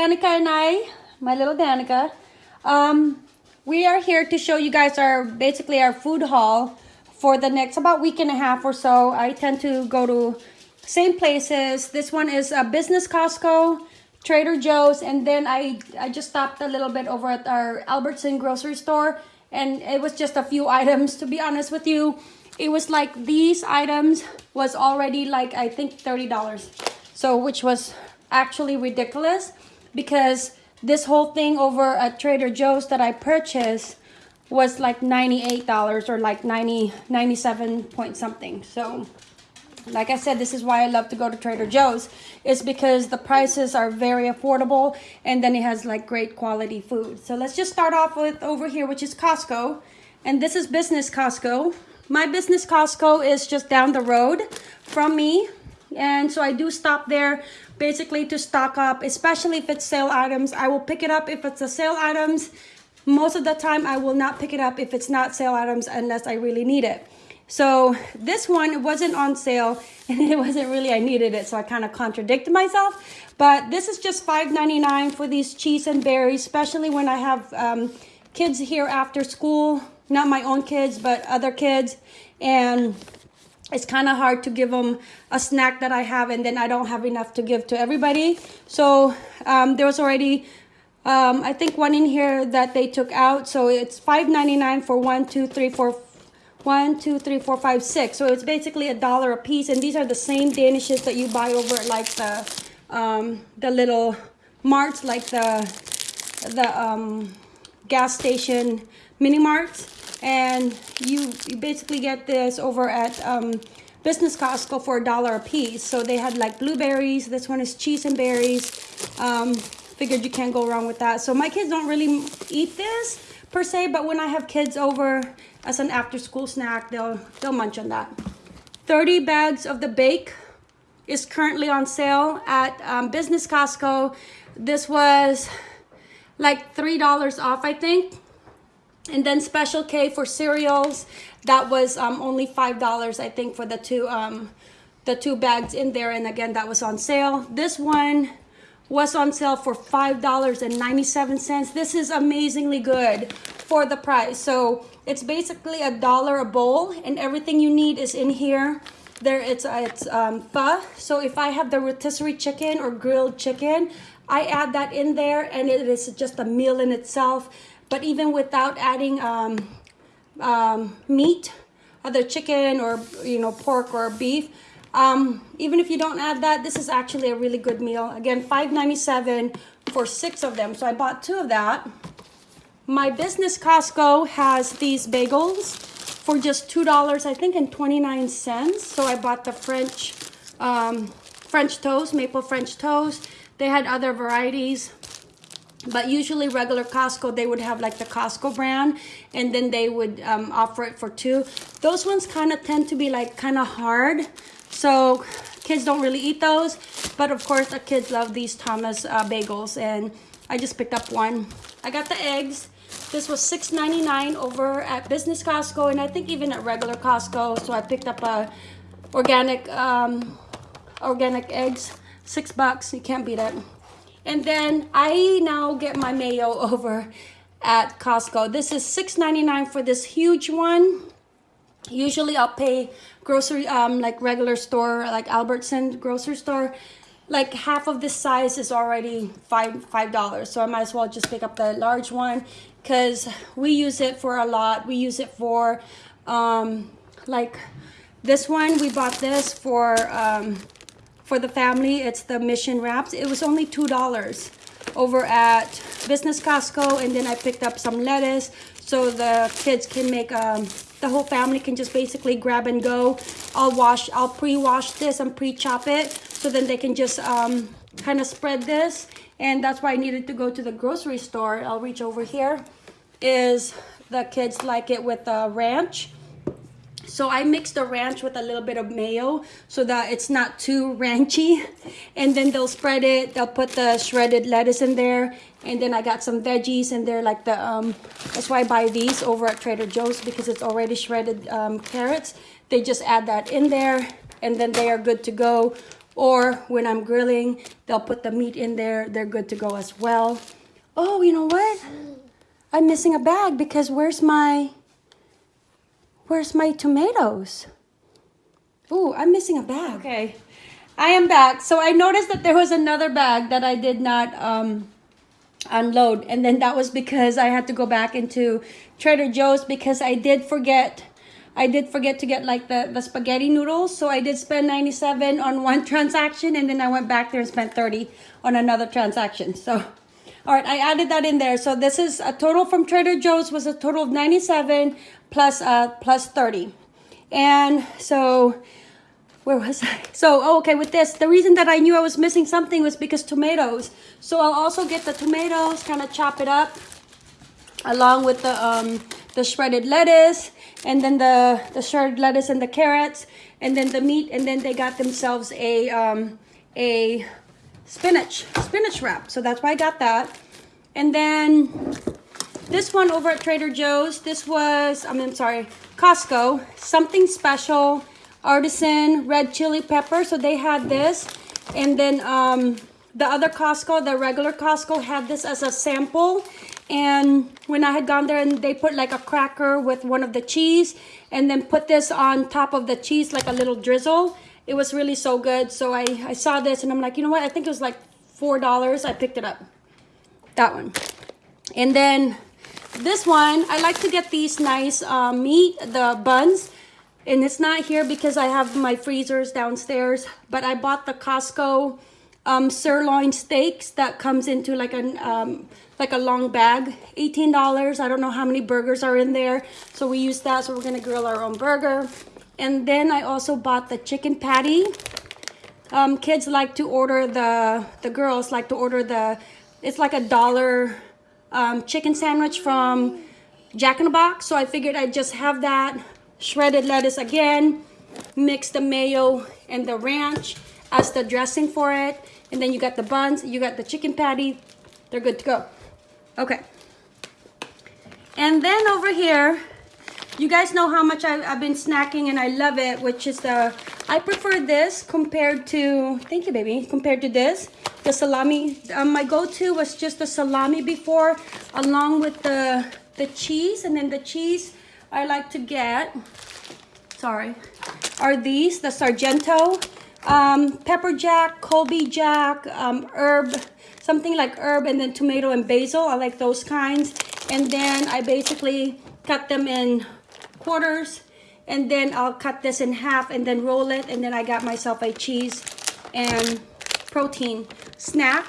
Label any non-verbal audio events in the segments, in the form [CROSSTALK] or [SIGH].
Danica and I, my little Danica, um, we are here to show you guys our basically our food haul for the next about week and a half or so. I tend to go to same places. This one is a business Costco, Trader Joe's, and then I I just stopped a little bit over at our Albertson grocery store, and it was just a few [LAUGHS] items. To be honest with you, it was like these items was already like I think thirty dollars, so which was actually ridiculous because this whole thing over at Trader Joe's that I purchased was like $98 or like 90 97 point something. So like I said this is why I love to go to Trader Joe's. It's because the prices are very affordable and then it has like great quality food. So let's just start off with over here which is Costco. And this is business Costco. My business Costco is just down the road from me. And so I do stop there basically to stock up, especially if it's sale items. I will pick it up if it's a sale items. Most of the time, I will not pick it up if it's not sale items unless I really need it. So this one wasn't on sale [LAUGHS] and it wasn't really, I needed it. So I kind of contradicted myself. But this is just $5.99 for these cheese and berries, especially when I have um, kids here after school. Not my own kids, but other kids. And it's kind of hard to give them a snack that I have and then I don't have enough to give to everybody. So um, there was already, um, I think one in here that they took out. So it's $5.99 for one, two, three, four, one, two, three, four, five, six. So it's basically a dollar a piece. And these are the same Danishes that you buy over at like the, um, the little marts, like the, the um, gas station mini marts and you, you basically get this over at um, Business Costco for a dollar a piece. So they had like blueberries. This one is cheese and berries. Um, figured you can't go wrong with that. So my kids don't really eat this per se, but when I have kids over as an after school snack, they'll, they'll munch on that. 30 bags of the bake is currently on sale at um, Business Costco. This was like $3 off, I think. And then Special K for cereals, that was um, only $5, I think, for the two, um, the two bags in there. And again, that was on sale. This one was on sale for $5.97. This is amazingly good for the price. So it's basically a dollar a bowl and everything you need is in here. There it's, uh, it's um, pho. So if I have the rotisserie chicken or grilled chicken, I add that in there and it is just a meal in itself. But even without adding um, um, meat, other chicken or you know pork or beef, um, even if you don't add that, this is actually a really good meal. Again, $5.97 for six of them. So I bought two of that. My business Costco has these bagels for just $2, I think, and 29 cents. So I bought the French um, French toast, maple French toast. They had other varieties but usually regular Costco they would have like the Costco brand and then they would um, offer it for two. Those ones kind of tend to be like kind of hard so kids don't really eat those. But of course the kids love these Thomas uh, bagels and I just picked up one. I got the eggs. This was $6.99 over at business Costco and I think even at regular Costco so I picked up a organic um, organic eggs. Six bucks. You can't beat it and then I now get my mayo [LAUGHS] over at Costco. This is $6.99 for this huge one. Usually I'll pay grocery, um, like regular store, like Albertson grocery store. Like half of this size is already five five dollars. So I might as well just pick up the large one because we use it for a lot. We use it for um, like this one. We bought this for um, for the family. It's the Mission Wraps. It was only $2 over at Business Costco. And then I picked up some lettuce so the kids can make, um, the whole family can just basically grab and go. I'll wash, I'll pre-wash this and pre-chop it so then they can just um, kind of spread this. And that's why I needed to go to the grocery store. I'll reach over here. Is the kids like it with the ranch so I mix the ranch with a little bit of mayo so that it's not too ranchy. And then they'll spread it. They'll put the shredded lettuce in there. And then I got some veggies in there like the, um, that's why I buy these over at Trader Joe's because it's already shredded um, carrots. They just add that in there and then they are good to go or when I'm grilling, they'll put the meat in there. They're good to go as well. Oh, you know what? I'm missing a bag because where's my, where's my tomatoes? Oh, I'm missing a bag. Okay, I am back. So I noticed that there was another bag that I did not um, unload. And then that was because I had to go back into Trader Joe's because I did forget I did forget to get like the, the spaghetti noodles. So I did spend 97 on one [LAUGHS] transaction and then I went back there and spent 30 on another transaction. So, all right, I added that in there. So this is a total from Trader Joe's was a total of 97 plus, uh, plus 30. And so where was I? So, oh, okay, with this, the reason that I knew I was missing something was because tomatoes. So I'll also get the tomatoes, kind of chop it up along with the, um, the shredded lettuce and then the, the shredded lettuce and the carrots and then the meat and then they got themselves a, um, a spinach, spinach wrap. So that's why I got that. And then this one over at Trader Joe's, this was, I mean, I'm sorry, Costco, something special artisan red chili pepper. So they had this. And then um, the other Costco, the regular Costco had this as a sample. And when I had gone there and they put like a cracker with one of the cheese and then put this on top of the cheese like a little drizzle. It was really so good. So I, I saw this and I'm like, you know what? I think it was like $4. I picked it up. That one. And then this one, I like to get these nice uh, meat, the buns and it's not here because I have my freezers downstairs but I bought the Costco um, sirloin steaks that comes into like a um, like a long bag $18 I don't know how many burgers are in there so we use that so we're gonna grill our own burger and then I also bought the chicken patty um, kids like to order the the girls like to order the it's like a dollar um, chicken sandwich from Jack in the Box so I figured I'd just have that shredded lettuce again, mix the mayo and the ranch as the dressing for it. And then you got the buns, you got the chicken patty. They're good to go. Okay. And then over here, you guys know how much I, have been snacking and I love it, which is the, I prefer this compared to, thank you baby, compared to this, the salami. Um, my go-to was just the salami before, along with the, the cheese. And then the cheese, I like to get, sorry, are these, the Sargento, um, pepper jack, Colby jack, um, herb, something like herb and then tomato and basil. I like those kinds. And then I basically cut them in quarters and then I'll cut this in half and then roll it. And then I got myself a cheese and protein snack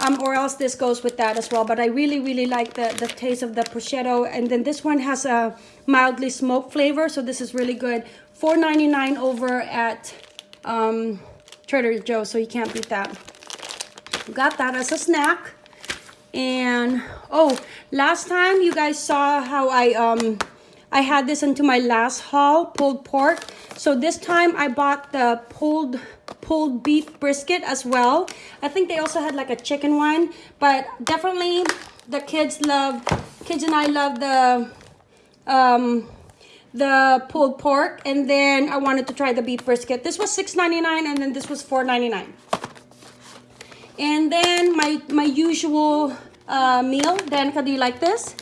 um, or else this goes with that as well. But I really, really like the, the taste of the prosciutto. And then this one has a mildly smoked flavor, so this is really good. $4.99 over at um, Trader Joe's, so you can't beat that. Got that as a snack. And, oh, last time you guys saw how I, um, I had this into my last haul, pulled pork. So this time I bought the pulled pulled beef brisket as well. I think they also had like a chicken one, but definitely the kids love, kids and I love the, um, the pulled pork. And then I wanted to try the beef brisket. This was $6.99 and then this was $4.99. And then my, my usual uh, meal. Danica, do you like this?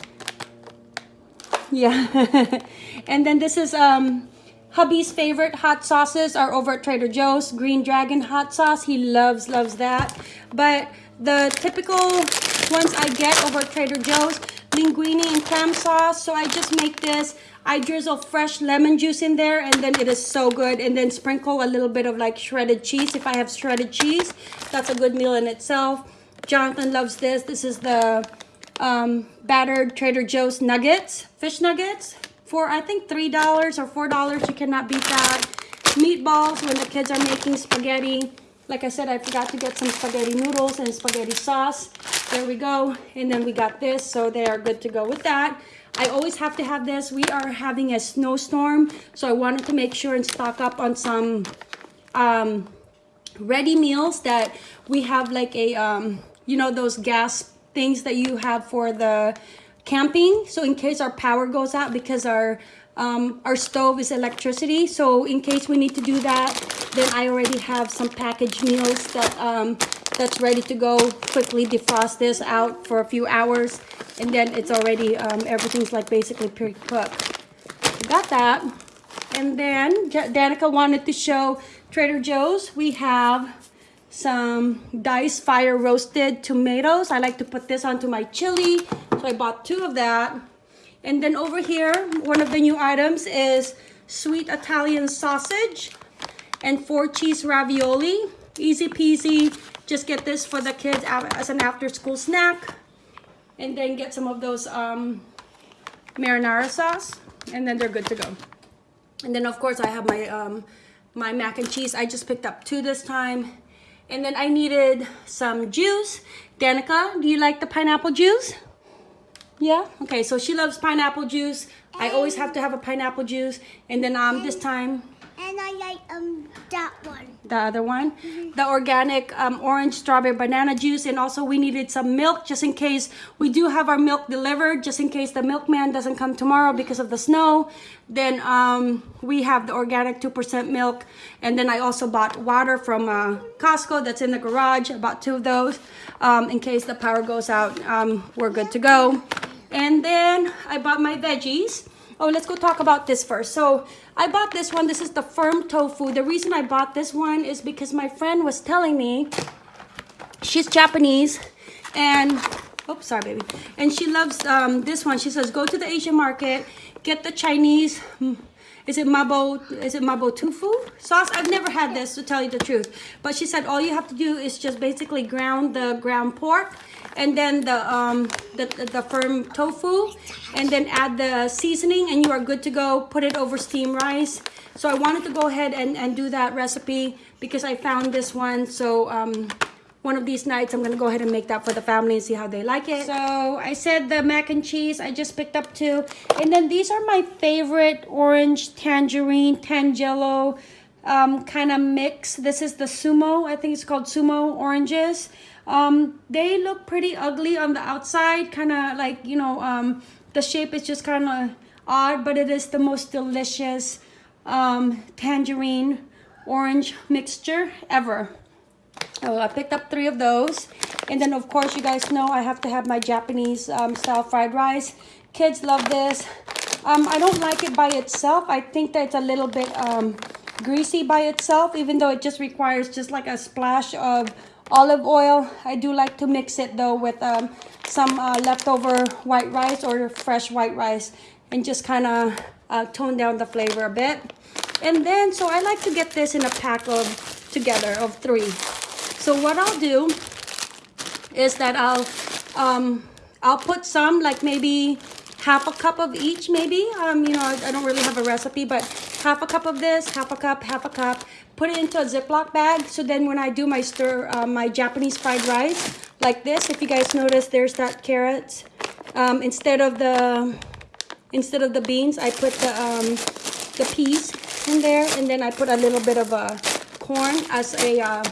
[LAUGHS] Yeah. and then this is um, Hubby's favorite hot sauces are over at Trader Joe's. Green Dragon hot sauce. He loves, loves that. But the typical ones I get over at Trader Joe's, linguine and clam sauce. So I just make this. I drizzle fresh lemon juice in there and then it is so good. And then sprinkle a little bit of like shredded cheese. If I have shredded cheese, that's a good meal in itself. Jonathan loves this. This is the um, battered Trader Joe's nuggets, fish nuggets for I think $3 or $4. You cannot beat that. Meatballs when the kids are making spaghetti. Like I said, I forgot to get some spaghetti noodles and spaghetti sauce. There we go. And then we got this, so they are good to go with that. I always have to have this. We are having a snowstorm, so I wanted to make sure and stock up on some um, ready meals that we have like a, um, you know, those gas things that you have for the camping. So in case our power goes out because our Um, our stove is electricity, so in case we need to do that, then I already have some packaged meals that um, that's ready to go. Quickly defrost this out for a few hours, and then it's already um, everything's like basically pre-cooked. Got that, and then Danica wanted to show Trader Joe's. We have some diced fire roasted tomatoes. I like to put this onto my chili, so I bought two of that. And then over here, one of the new items is sweet Italian sausage and four cheese ravioli. Easy peasy. Just get this for the kids as an after school snack. And then get some of those um, marinara sauce. And then they're good to go. And then of course I have my, um, my mac and cheese. I just picked up two this time. And then I needed some juice. Danica, do you like the pineapple juice? Yeah? Okay, so she loves pineapple juice. I always have to have a pineapple juice. And then um, this time... And I like um that one. The other one? Mm -hmm. The organic um, orange strawberry banana juice. And also we needed some milk just in case we do have our milk delivered. Just in case the milkman doesn't come tomorrow because of the snow. Then um, we have the organic 2% milk. And then I also bought water from uh, Costco that's in the garage. I bought two of those. Um, in case the power goes out, um, we're good to go. And then I bought my veggies. Oh, let's go talk about this first. So I bought this one. This is the firm tofu. The reason I bought this one is because my friend was telling me she's Japanese and oops, sorry, baby. And she loves um, this one. She says, go to the Asian market, get the Chinese is it mabo is it mabo tofu sauce? I've never had this to tell you the truth. But she said all you have to do is just basically ground the ground pork and then the um the, the firm tofu and then add the seasoning and you are good to go. Put it over steam rice. So i wanted to go ahead and and do that recipe because i found this one. So um one of these nights I'm gonna go ahead and make that for the family and see how they like it. So I said the mac and cheese, I just picked up two. And then these are my favorite orange tangerine tangelo um, kind of mix. This is the Sumo, I think it's called Sumo oranges. Um, they look pretty ugly on the outside, kind of like, you know, um, the shape is just kind of odd, but it is the most delicious um, tangerine orange mixture ever. Oh, I picked up three of those. And then, of course, you guys know I have to have my Japanese um, style fried rice. Kids love this. Um, I don't like it by itself. I think that it's a little bit um, greasy by itself, even though it just requires just like a splash of olive oil. I do like to mix it, though, with um, some uh, leftover white rice or fresh white rice and just kind of uh, tone down the flavor a bit. And then, so I like to get this in a pack of together of three. So what I'll do is that I'll um, I'll put some like maybe half a cup of each maybe. Um, you know, I don't really have a recipe, but half a cup of this, half a cup, half a cup. Put it into a Ziploc bag. So then when I do my stir, uh, my Japanese fried rice like this, if you guys notice, there's that carrot. Um, instead of the instead of the beans, I put the um, the peas in there, and then I put a little bit of a corn as a uh,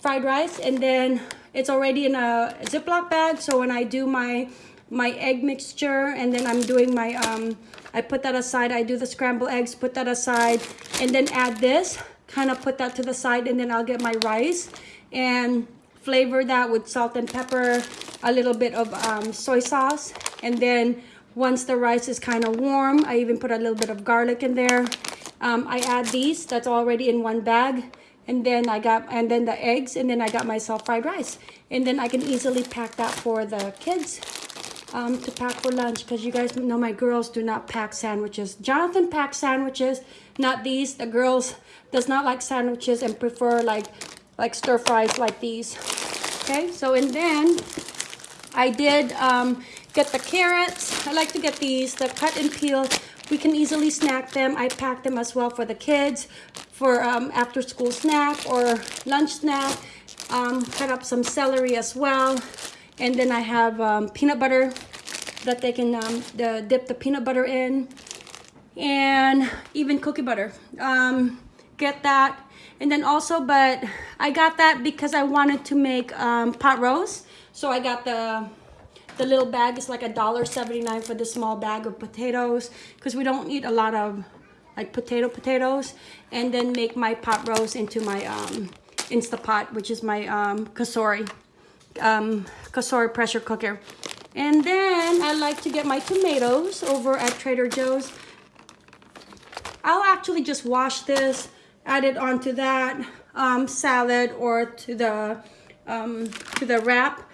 fried rice and then it's already in a Ziploc bag. So when I do my my egg mixture and then I'm doing my um I put that aside I do the scrambled eggs put that aside and then add this kind of put that to the side and then I'll get my rice and flavor that with salt and pepper a little bit of um, soy sauce. And then once the rice is kind of warm I even put a little bit of garlic in there. Um, I add these that's already in one bag and then I got and then the eggs and then I got myself fried rice. And then I can easily pack that for the kids um, to pack for lunch because you guys know my girls do not pack sandwiches. Jonathan packs sandwiches not these. The girls does not like sandwiches and prefer like like stir fries like these. Okay so and then I did um, get the carrots. I like to get these the cut and peel we can easily snack them. I pack them as well for the kids for um, after school snack or lunch snack. Um, cut up some celery as well. And then I have um, peanut butter that they can um, the, dip the peanut butter in. And even cookie butter. Um, get that. And then also, but I got that because I wanted to make um, pot roast. So I got the The little bag is like a dollar seventy-nine for the small bag of potatoes because we don't eat a lot of like potato potatoes. And then make my pot roast into my um, Instapot, which is my um, Cosori, um, Cosori pressure cooker. And then I like to get my tomatoes over at Trader Joe's. I'll actually just wash this, add it onto that um, salad or to the um, to the wrap.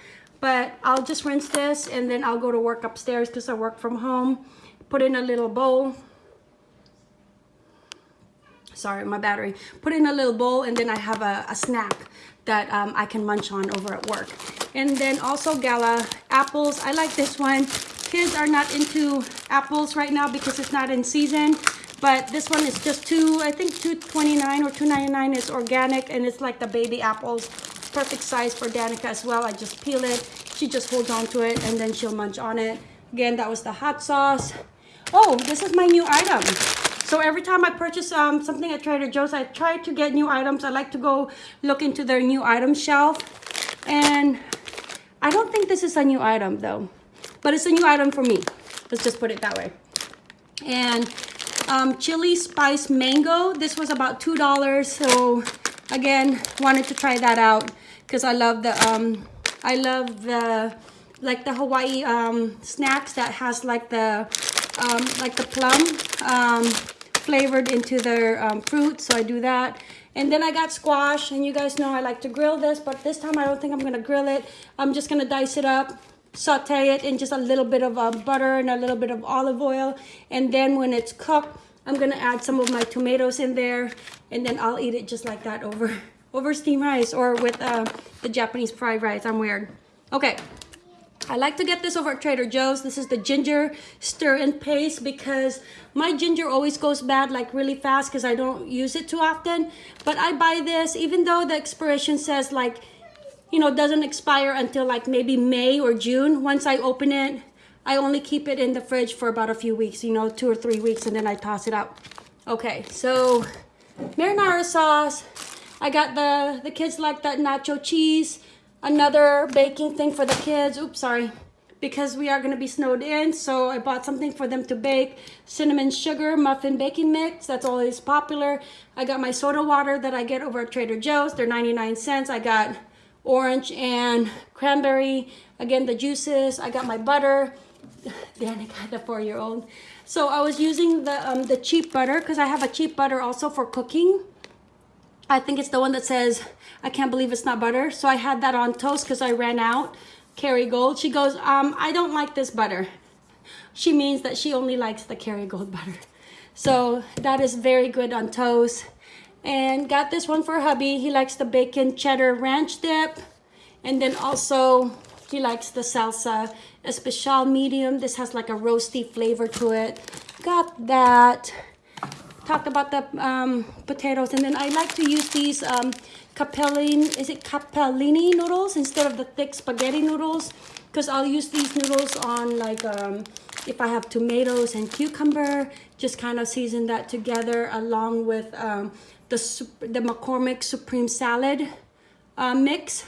But I'll just rinse this and then I'll go to work upstairs because I work from home. Put in a little bowl. Sorry, my battery. Put in a little bowl and then I have a, a snack that um, I can munch on over at work. And then also Gala apples. I like this one. Kids are not into apples right now because it's not in season. But this one is just two, I think 229 or 299 is organic and it's like the baby apples. Perfect size for Danica as well. I just peel it. She just holds on to it and then she'll munch on it. Again, that was the hot sauce. Oh, this is my new item. So every time I purchase um, something at Trader Joe's, I try to get new items. I like to go look into their new item shelf. And I don't think this is a new item though, but it's a new item for me. Let's just put it that way. And um, chili spice mango. This was about $2. So again, wanted to try that out because I love the, um, I love the, like the Hawaii um, snacks that has like the, um, like the plum um, flavored into their um, fruit. So I do that. And then I got squash, and you guys know I like to grill this, but this time I don't think I'm gonna grill it. I'm just gonna dice it up, saute it in just a little bit of uh, butter and a little bit of olive oil. And then when it's cooked, I'm gonna add some of my tomatoes in there and then I'll eat it just like that over, [LAUGHS] over steamed rice or with uh, the Japanese fried rice. I'm weird. Okay. I like to get this over at Trader Joe's. This is the ginger stir and paste because my ginger always goes bad like really fast because I don't use it too often. But I buy this even though the expiration says like you know, doesn't expire until like maybe May or June. Once I open it, I only keep it in the fridge for about a few weeks, you know, two or three weeks, and then I toss it out. Okay, so marinara sauce. I got the, the kids like that nacho cheese. Another baking thing for the kids. Oops, sorry. Because we are going to be snowed in, so I bought something for them to bake. Cinnamon sugar muffin baking mix. That's always popular. I got my soda water that I get over at Trader Joe's. They're 99 cents. I got orange and cranberry. Again, the juices. I got my butter. [LAUGHS] Then I got the four-year-old. So I was using the um, the cheap butter because I have a cheap butter also for cooking. I think it's the one that says, I can't believe it's not butter. So I had that on toast because I ran out. Kerrygold. She goes, um, I don't like this butter. She means that she only likes the Kerrygold [LAUGHS] butter. So that is very good on toast. And got this one for hubby. He likes the bacon cheddar ranch dip. And then also he likes the salsa especial medium. This has like a roasty flavor to it. Got that. Talked about the um, potatoes. And then I like to use these um, capellini, is it capellini noodles instead of the thick spaghetti noodles? Because I'll use these noodles on like, um, if I have tomatoes and cucumber, just kind of season that together along with um, the, the McCormick Supreme Salad uh, mix,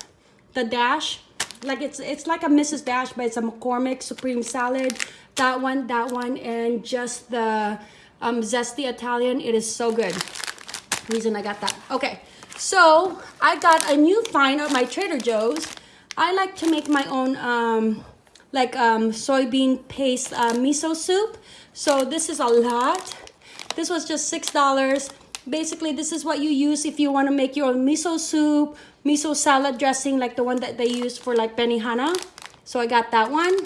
the dash. Like it's it's like a Mrs. Dash, but it's a McCormick Supreme Salad. That one, that one, and just the um, Zesty Italian. It is so good. Reason I got that. Okay, so I got a new find at my Trader Joe's. I like to make my own um, like um, soybean paste uh, miso soup. So this is a lot. This was just $6 basically this is what you use if you want to make your own miso soup miso salad dressing like the one that they use for like benihana so i got that one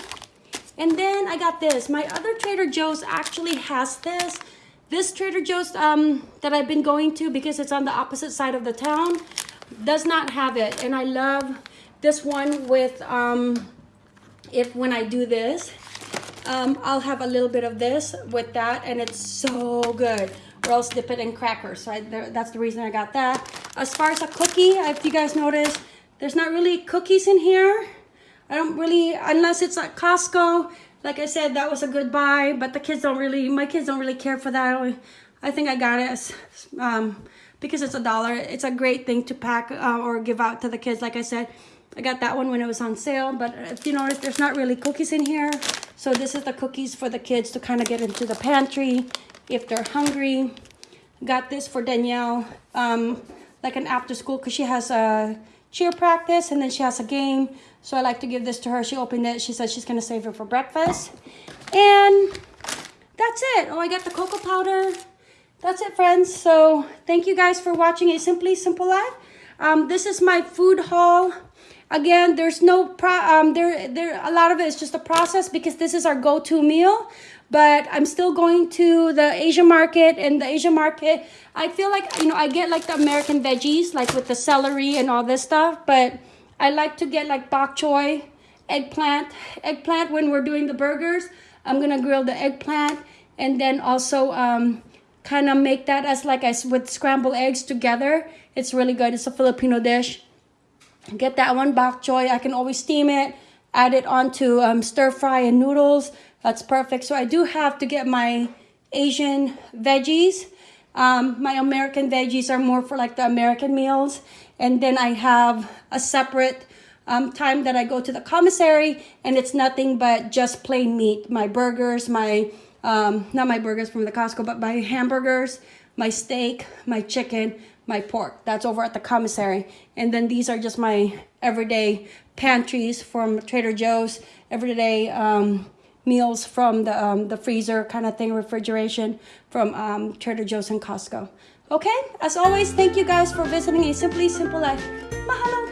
and then i got this my other trader joe's actually has this this trader joe's um that i've been going to because it's on the opposite side of the town does not have it and i love this one with um if when i do this um i'll have a little bit of this with that and it's so good or else dip it in crackers. So I, that's the reason I got that. As far as a cookie, if you guys notice, there's not really cookies in here. I don't really, unless it's at Costco. Like I said, that was a good buy, but the kids don't really, my kids don't really care for that. I think I got it um, because it's a dollar. It's a great thing to pack uh, or give out to the kids. Like I said, I got that one when it was on sale, but if you notice, there's not really cookies in here. So this is the cookies for the kids to kind of get into the pantry if they're hungry. Got this for Danielle, um, like an after school, because she has a cheer practice and then she has a game. So I like to give this to her. She opened it. She said she's going to save it for breakfast. And that's it. Oh, I got the cocoa powder. That's it, friends. So thank you guys for watching a Simply Simple Life. Um, this is my food haul. Again, there's no pro um, there there a lot of it is just a process because this is our go-to meal. But I'm still going to the Asian market and the Asian market. I feel like you know I get like the American veggies like with the celery and all this stuff. But I like to get like bok choy, eggplant, eggplant when we're doing the burgers. I'm gonna grill the eggplant and then also um, kind of make that as like as with scrambled eggs together. It's really good. It's a Filipino dish. Get that one bok choy. I can always steam it, add it onto um, stir fry and noodles. That's perfect. So I do have to get my Asian veggies. Um, my American veggies are more for like the American meals. And then I have a separate um, time that I go to the commissary and it's nothing but just plain meat. My burgers, my, um, not my burgers from the Costco, but my hamburgers, my steak, my chicken, my pork. That's over at the commissary. And then these are just my everyday pantries from Trader Joe's, everyday um, meals from the, um, the freezer kind of thing, refrigeration from um, Trader Joe's and Costco. Okay, as always, thank you guys for visiting A Simply Simple Life. Mahalo!